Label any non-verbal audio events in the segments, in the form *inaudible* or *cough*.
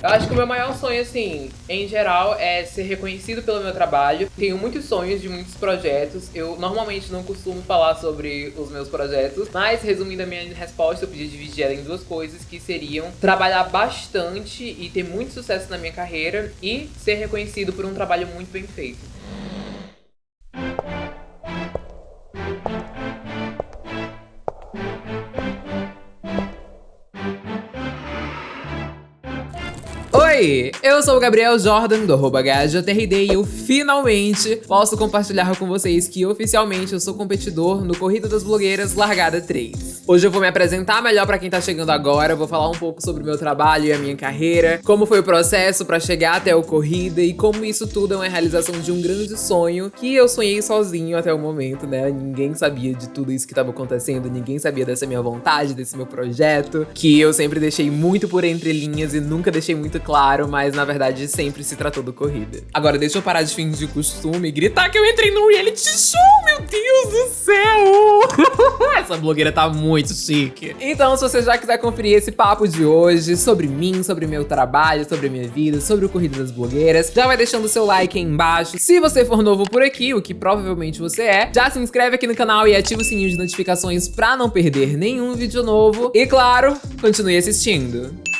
Eu acho que o meu maior sonho, assim, em geral, é ser reconhecido pelo meu trabalho. Tenho muitos sonhos de muitos projetos. Eu normalmente não costumo falar sobre os meus projetos, mas resumindo a minha resposta, eu podia dividir ela em duas coisas, que seriam trabalhar bastante e ter muito sucesso na minha carreira e ser reconhecido por um trabalho muito bem feito. Oi, eu sou o Gabriel Jordan, do HJRD, e eu finalmente posso compartilhar com vocês que oficialmente eu sou competidor no Corrida das Blogueiras Largada 3. Hoje eu vou me apresentar melhor pra quem tá chegando agora, vou falar um pouco sobre o meu trabalho e a minha carreira, como foi o processo pra chegar até o Corrida e como isso tudo é uma realização de um grande sonho que eu sonhei sozinho até o momento, né? Ninguém sabia de tudo isso que tava acontecendo, ninguém sabia dessa minha vontade, desse meu projeto, que eu sempre deixei muito por entre linhas e nunca deixei muito claro mas na verdade sempre se tratou do corrida. Agora, deixa eu parar de fingir costume e gritar que eu entrei num reality show, meu Deus do céu! *laughs* Essa blogueira tá muito chique. Então, se você já quiser conferir esse papo de hoje sobre mim, sobre meu trabalho, sobre minha vida, sobre o Corrida das Blogueiras, já vai deixando o seu like aí embaixo. Se você for novo por aqui, o que provavelmente você é, já se inscreve aqui no canal e ativa o sininho de notificações pra não perder nenhum vídeo novo. E claro, continue assistindo.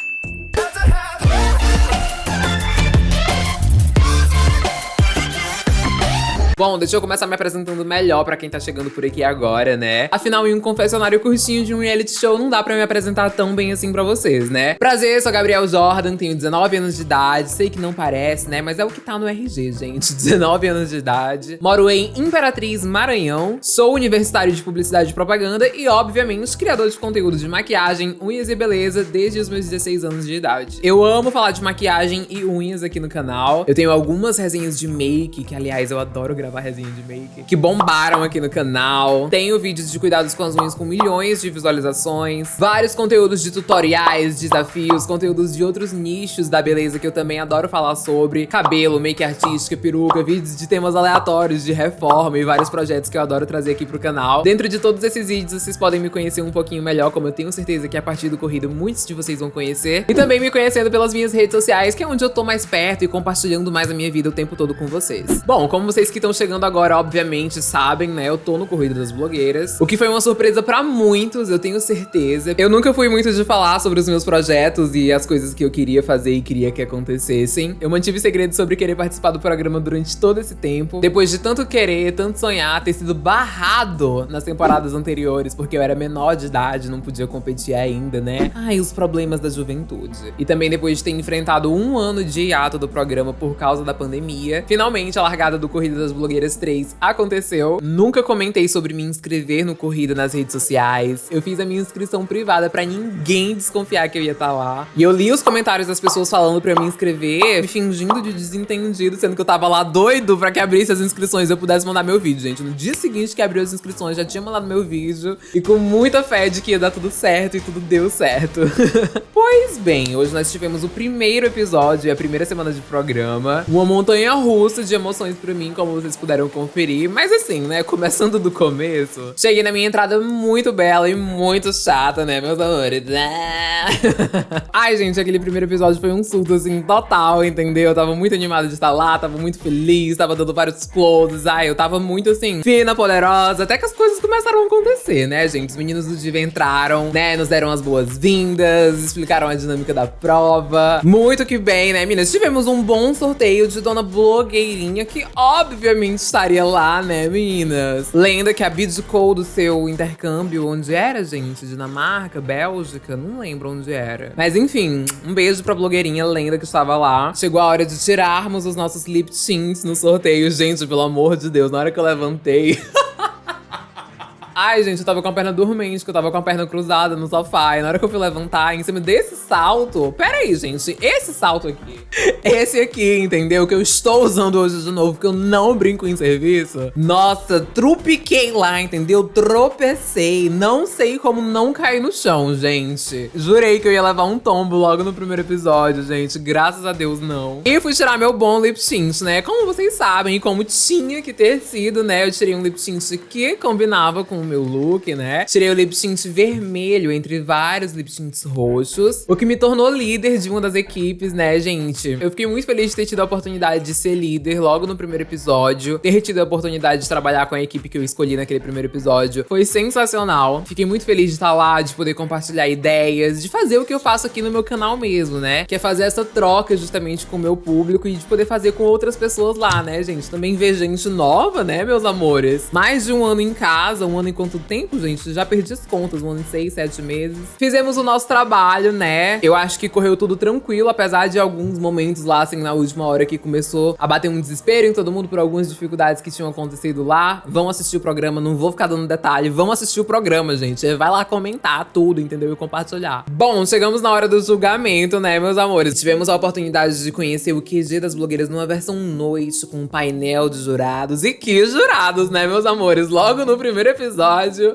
Bom, deixa eu começar me apresentando melhor pra quem tá chegando por aqui agora, né? Afinal, em um confessionário curtinho de um reality show, não dá pra me apresentar tão bem assim pra vocês, né? Prazer, sou Gabriel Jordan, tenho 19 anos de idade, sei que não parece, né? Mas é o que tá no RG, gente, *laughs* 19 anos de idade. Moro em Imperatriz, Maranhão, sou universitário de Publicidade e Propaganda e, obviamente, criador de conteúdo de maquiagem, unhas e beleza desde os meus 16 anos de idade. Eu amo falar de maquiagem e unhas aqui no canal. Eu tenho algumas resenhas de make, que, aliás, eu adoro gravar gravar resenha de make, que bombaram aqui no canal. Tenho vídeos de cuidados com as unhas com milhões de visualizações, vários conteúdos de tutoriais, desafios, conteúdos de outros nichos da beleza que eu também adoro falar sobre, cabelo, make artística, peruca, vídeos de temas aleatórios, de reforma e vários projetos que eu adoro trazer aqui pro canal. Dentro de todos esses vídeos, vocês podem me conhecer um pouquinho melhor, como eu tenho certeza que a partir do corrido muitos de vocês vão conhecer. E também me conhecendo pelas minhas redes sociais, que é onde eu tô mais perto e compartilhando mais a minha vida o tempo todo com vocês. Bom, como vocês que estão chegando agora, obviamente, sabem, né? Eu tô no Corrida das Blogueiras. O que foi uma surpresa pra muitos, eu tenho certeza. Eu nunca fui muito de falar sobre os meus projetos e as coisas que eu queria fazer e queria que acontecessem. Eu mantive segredo sobre querer participar do programa durante todo esse tempo. Depois de tanto querer, tanto sonhar, ter sido barrado nas temporadas anteriores, porque eu era menor de idade, não podia competir ainda, né? Ai, os problemas da juventude. E também depois de ter enfrentado um ano de hiato do programa por causa da pandemia, finalmente a largada do Corrida das Blogueiras 3 aconteceu. Nunca comentei sobre me inscrever no Corrida nas redes sociais. Eu fiz a minha inscrição privada pra ninguém desconfiar que eu ia estar tá lá. E eu li os comentários das pessoas falando pra eu me inscrever, fingindo de desentendido, sendo que eu tava lá doido pra que abrisse as inscrições e eu pudesse mandar meu vídeo, gente. No dia seguinte que abriu as inscrições, já tinha mandado meu vídeo. E com muita fé de que ia dar tudo certo e tudo deu certo. *laughs* pois bem, hoje nós tivemos o primeiro episódio e a primeira semana de programa. Uma montanha russa de emoções pra mim, como vocês puderam conferir. Mas assim, né, começando do começo, cheguei na minha entrada muito bela e muito chata, né, meus amores? *laughs* Ai, gente, aquele primeiro episódio foi um surto, assim, total, entendeu? Eu tava muito animada de estar lá, tava muito feliz, tava dando vários closes. Ai, eu tava muito, assim, fina, poderosa, até que as coisas começaram a acontecer, né, gente? Os meninos do Diva entraram, né, nos deram as boas-vindas, explicaram a dinâmica da prova. Muito que bem, né, meninas? Tivemos um bom sorteio de Dona Blogueirinha, que obviamente estaria lá, né, meninas? Lenda que abdicou do seu intercâmbio, onde era, gente? Dinamarca, Bélgica, não lembro onde era. Mas enfim, um beijo pra blogueirinha Lenda que estava lá. Chegou a hora de tirarmos os nossos lip tints no sorteio. Gente, pelo amor de Deus, na hora que eu levantei... *laughs* Ai, gente, eu tava com a perna dormente, que eu tava com a perna cruzada no sofá. E na hora que eu fui levantar, em cima desse salto... Pera aí, gente. Esse salto aqui. Esse aqui, entendeu? Que eu estou usando hoje de novo, porque eu não brinco em serviço. Nossa, trupiquei lá, entendeu? Tropecei. Não sei como não cair no chão, gente. Jurei que eu ia levar um tombo logo no primeiro episódio, gente. Graças a Deus, não. E fui tirar meu bom lip tint, né? Como vocês sabem, e como tinha que ter sido, né? Eu tirei um lip tint que combinava com meu look, né? Tirei o lip tint vermelho entre vários lip tints roxos, o que me tornou líder de uma das equipes, né, gente? Eu fiquei muito feliz de ter tido a oportunidade de ser líder logo no primeiro episódio, ter tido a oportunidade de trabalhar com a equipe que eu escolhi naquele primeiro episódio. Foi sensacional. Fiquei muito feliz de estar lá, de poder compartilhar ideias, de fazer o que eu faço aqui no meu canal mesmo, né? Que é fazer essa troca justamente com o meu público e de poder fazer com outras pessoas lá, né, gente? Também ver gente nova, né, meus amores? Mais de um ano em casa, um ano em quanto tempo, gente? Já perdi as contas, em seis, sete meses. Fizemos o nosso trabalho, né? Eu acho que correu tudo tranquilo, apesar de alguns momentos lá, assim, na última hora que começou a bater um desespero em todo mundo por algumas dificuldades que tinham acontecido lá. Vão assistir o programa, não vou ficar dando detalhe, vão assistir o programa, gente. Vai lá comentar tudo, entendeu? E compartilhar. Bom, chegamos na hora do julgamento, né, meus amores? Tivemos a oportunidade de conhecer o QG das blogueiras numa versão noite, com um painel de jurados. E que jurados, né, meus amores? Logo no primeiro episódio.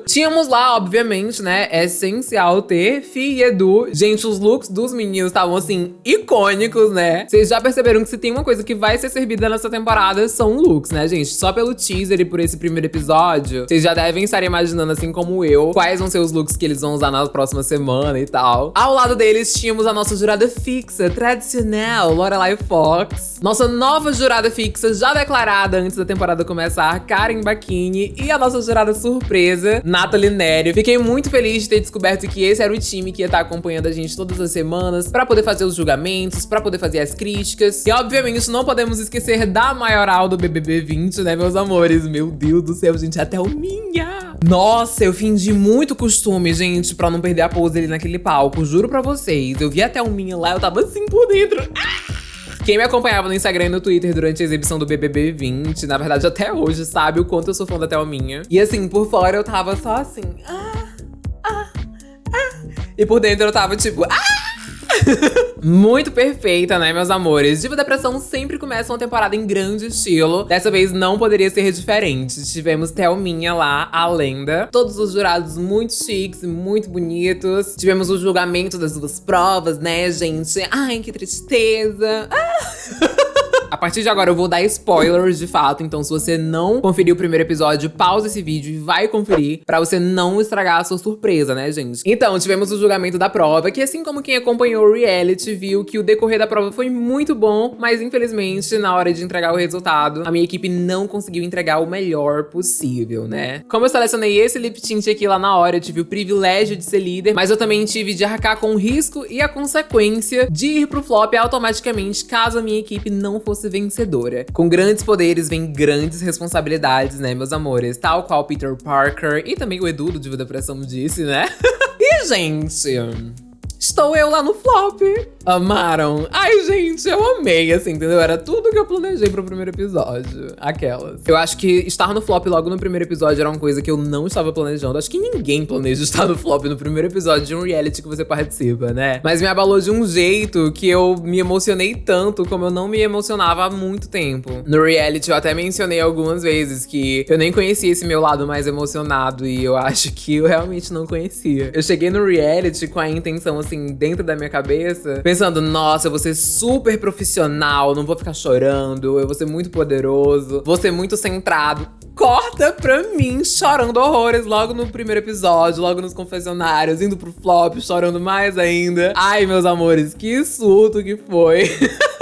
Tínhamos lá, obviamente, né, é essencial ter Fi e Edu. Gente, os looks dos meninos estavam, assim, icônicos, né? Vocês já perceberam que se tem uma coisa que vai ser servida nessa temporada, são looks, né, gente? Só pelo teaser e por esse primeiro episódio, vocês já devem estar imaginando, assim como eu, quais vão ser os looks que eles vão usar na próxima semana e tal. Ao lado deles, tínhamos a nossa jurada fixa, tradicional, Lorelai Fox. Nossa nova jurada fixa, já declarada antes da temporada começar, Karen Bacchini. E a nossa jurada surpresa, Nathalie Nery. Fiquei muito feliz de ter descoberto que esse era o time que ia estar acompanhando a gente todas as semanas pra poder fazer os julgamentos, pra poder fazer as críticas. E obviamente não podemos esquecer da maioral do BBB 20, né, meus amores? Meu Deus do céu, gente, até o minha! Nossa, eu fingi muito costume, gente, pra não perder a pose ali naquele palco. Juro pra vocês, eu vi até o minha lá, eu tava assim por dentro. Ah! Quem me acompanhava no Instagram e no Twitter durante a exibição do BBB 20, na verdade até hoje, sabe o quanto eu sou fã da Thelminha. E assim, por fora eu tava só assim, ah, ah, ah. E por dentro eu tava tipo, ah! Muito perfeita, né, meus amores? Diva Depressão sempre começa uma temporada em grande estilo. Dessa vez não poderia ser diferente. Tivemos Thelminha lá, a lenda. Todos os jurados muito chiques, muito bonitos. Tivemos o julgamento das duas provas, né, gente? Ai, que tristeza. Ah! *laughs* A partir de agora eu vou dar spoilers de fato, então se você não conferiu o primeiro episódio, pausa esse vídeo e vai conferir pra você não estragar a sua surpresa, né, gente? Então, tivemos o julgamento da prova, que assim como quem acompanhou o reality viu que o decorrer da prova foi muito bom, mas infelizmente na hora de entregar o resultado, a minha equipe não conseguiu entregar o melhor possível, né? Como eu selecionei esse lip tint aqui lá na hora, eu tive o privilégio de ser líder, mas eu também tive de arcar com o risco e a consequência de ir pro flop automaticamente caso a minha equipe não fosse vencedora. Com grandes poderes vem grandes responsabilidades, né, meus amores? Tal qual Peter Parker e também o Edu do Diva da Pressão disse, né? *laughs* e, gente, estou eu lá no flop. Amaram? Ai, gente, eu amei, assim, entendeu? Era tudo que eu planejei pro primeiro episódio. Aquelas. Eu acho que estar no flop logo no primeiro episódio era uma coisa que eu não estava planejando. Acho que ninguém planeja estar no flop no primeiro episódio de um reality que você participa, né? Mas me abalou de um jeito que eu me emocionei tanto como eu não me emocionava há muito tempo. No reality eu até mencionei algumas vezes que eu nem conhecia esse meu lado mais emocionado e eu acho que eu realmente não conhecia. Eu cheguei no reality com a intenção, assim, dentro da minha cabeça, pensando, nossa, eu vou ser super profissional, não vou ficar chorando, eu vou ser muito poderoso, vou ser muito centrado. Corta pra mim chorando horrores logo no primeiro episódio, logo nos confessionários, indo pro flop, chorando mais ainda. Ai, meus amores, que surto que foi. *laughs*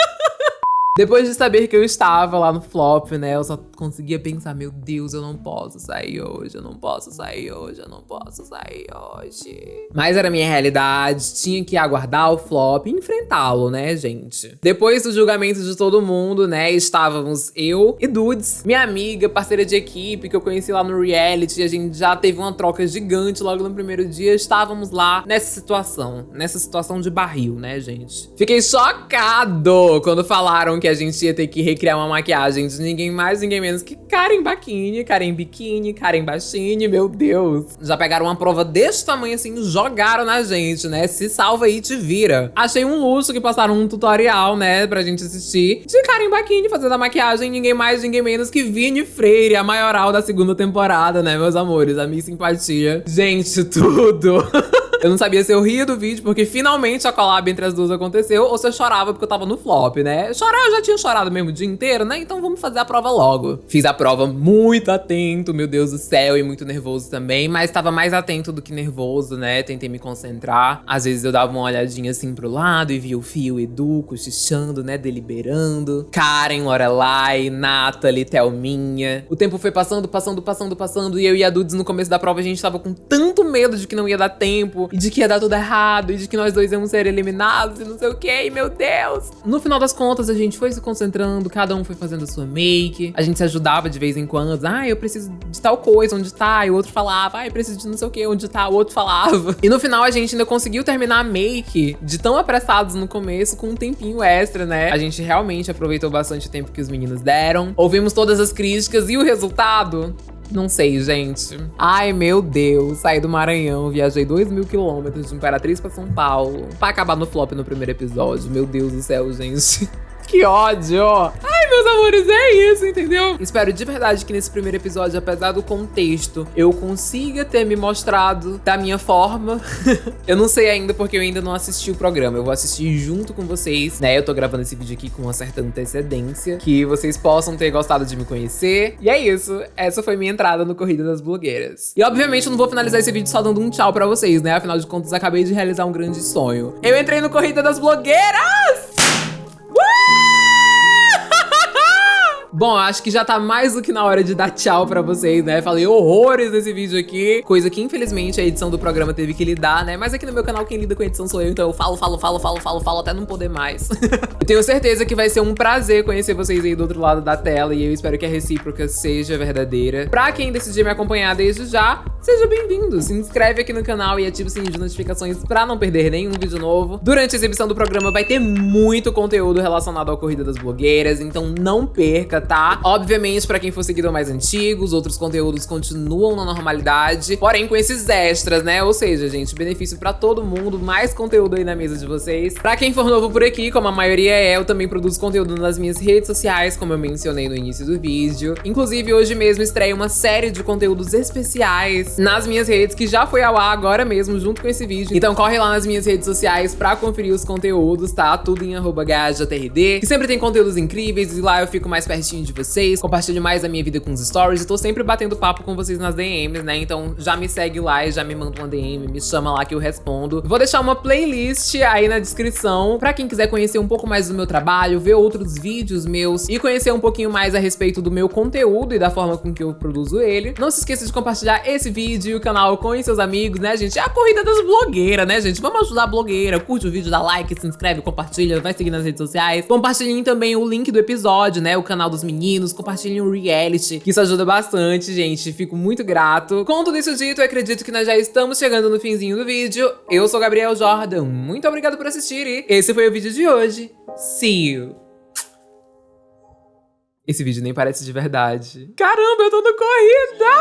Depois de saber que eu estava lá no flop, né, eu só conseguia pensar, meu Deus, eu não posso sair hoje, eu não posso sair hoje, eu não posso sair hoje. Mas era minha realidade, tinha que aguardar o flop e enfrentá-lo, né, gente? Depois do julgamento de todo mundo, né, estávamos eu e Dudes, minha amiga, parceira de equipe, que eu conheci lá no reality, a gente já teve uma troca gigante logo no primeiro dia, estávamos lá nessa situação, nessa situação de barril, né, gente? Fiquei chocado quando falaram que a gente ia ter que recriar uma maquiagem de ninguém mais, ninguém menos que Karen Baquini, Karen Biquini, Karen Baixini, meu Deus. Já pegaram uma prova desse tamanho assim, jogaram na gente, né? Se salva aí, te vira. Achei um luxo que passaram um tutorial, né, pra gente assistir, de Karen Baquini fazendo a maquiagem, ninguém mais, ninguém menos que Vini Freire, a maioral da segunda temporada, né, meus amores? A minha simpatia. Gente, tudo. *laughs* eu não sabia se eu ria do vídeo, porque finalmente a collab entre as duas aconteceu, ou se eu chorava porque eu tava no flop, né? Chorar eu já tinha chorado mesmo o dia inteiro, né? Então vamos fazer a prova logo. Fiz a prova muito atento, meu Deus do céu, e muito nervoso também, mas tava mais atento do que nervoso, né? Tentei me concentrar. Às vezes eu dava uma olhadinha assim pro lado e via o Fio Edu cochichando, né? Deliberando. Karen, Lorelai, Nathalie, Thelminha. O tempo foi passando, passando, passando, passando, e eu e a Dudes no começo da prova a gente tava com tanto medo de que não ia dar tempo, e de que ia dar tudo errado, e de que nós dois íamos ser eliminados, e não sei o que, meu Deus. No final das contas, a gente foi se concentrando, cada um foi fazendo a sua make, a gente se ajudava de vez em quando, ah, eu preciso de tal coisa, onde tá? E o outro falava, ah, eu preciso de não sei o que, onde tá? O outro falava. *laughs* E no final a gente ainda conseguiu terminar a make de tão apressados no começo com um tempinho extra, né? A gente realmente aproveitou bastante o tempo que os meninos deram. Ouvimos todas as críticas e o resultado? Não sei, gente. Ai, meu Deus. Saí do Maranhão, viajei 2 mil quilômetros de Imperatriz pra São Paulo. Pra acabar no flop no primeiro episódio. Meu Deus do céu, gente. *laughs* Que ódio! Ai, meus amores, é isso, entendeu? Espero de verdade que nesse primeiro episódio, apesar do contexto, eu consiga ter me mostrado da minha forma. *laughs* eu não sei ainda porque eu ainda não assisti o programa. Eu vou assistir junto com vocês, né? Eu tô gravando esse vídeo aqui com uma certa antecedência, que vocês possam ter gostado de me conhecer. E é isso. Essa foi minha entrada no Corrida das Blogueiras. E obviamente eu não vou finalizar esse vídeo só dando um tchau pra vocês, né? Afinal de contas, acabei de realizar um grande sonho. Eu entrei no Corrida das Blogueiras! Bom, acho que já tá mais do que na hora de dar tchau pra vocês, né? Falei horrores nesse vídeo aqui, coisa que infelizmente a edição do programa teve que lidar, né? Mas aqui no meu canal quem lida com edição sou eu, então eu falo, falo, falo, falo, falo, falo até não poder mais. *laughs* eu tenho certeza que vai ser um prazer conhecer vocês aí do outro lado da tela e eu espero que a recíproca seja verdadeira. Pra quem decidir me acompanhar desde já, seja bem-vindo. Se inscreve aqui no canal e ative o sininho de notificações pra não perder nenhum vídeo novo. Durante a exibição do programa vai ter muito conteúdo relacionado à Corrida das Blogueiras, então não perca, tá? Obviamente, pra quem for seguidor mais antigo, os outros conteúdos continuam na normalidade, porém com esses extras, né? Ou seja, gente, benefício pra todo mundo, mais conteúdo aí na mesa de vocês. Pra quem for novo por aqui, como a maioria é, eu também produzo conteúdo nas minhas redes sociais, como eu mencionei no início do vídeo. Inclusive, hoje mesmo estreia uma série de conteúdos especiais nas minhas redes, que já foi ao ar agora mesmo, junto com esse vídeo. Então corre lá nas minhas redes sociais pra conferir os conteúdos, tá? Tudo em arroba GajaTRD, que sempre tem conteúdos incríveis e lá eu fico mais pertinho de vocês, compartilho mais a minha vida com os stories e tô sempre batendo papo com vocês nas DMs, né? Então já me segue lá e já me manda uma DM, me chama lá que eu respondo. Vou deixar uma playlist aí na descrição pra quem quiser conhecer um pouco mais do meu trabalho, ver outros vídeos meus e conhecer um pouquinho mais a respeito do meu conteúdo e da forma com que eu produzo ele. Não se esqueça de compartilhar esse vídeo e o canal com seus amigos, né, gente? É a corrida das blogueiras, né, gente? Vamos ajudar a blogueira. Curte o vídeo, dá like, se inscreve, compartilha, vai seguir nas redes sociais. Compartilhem também o link do episódio, né? O canal dos meninos, compartilhem o reality, que isso ajuda bastante, gente. Fico muito grato. Com tudo isso dito, eu acredito que nós já estamos chegando no finzinho do vídeo. Eu sou Gabriel Jordan, muito obrigado por assistir e esse foi o vídeo de hoje. See you! Esse vídeo nem parece de verdade. Caramba, eu tô no corrida!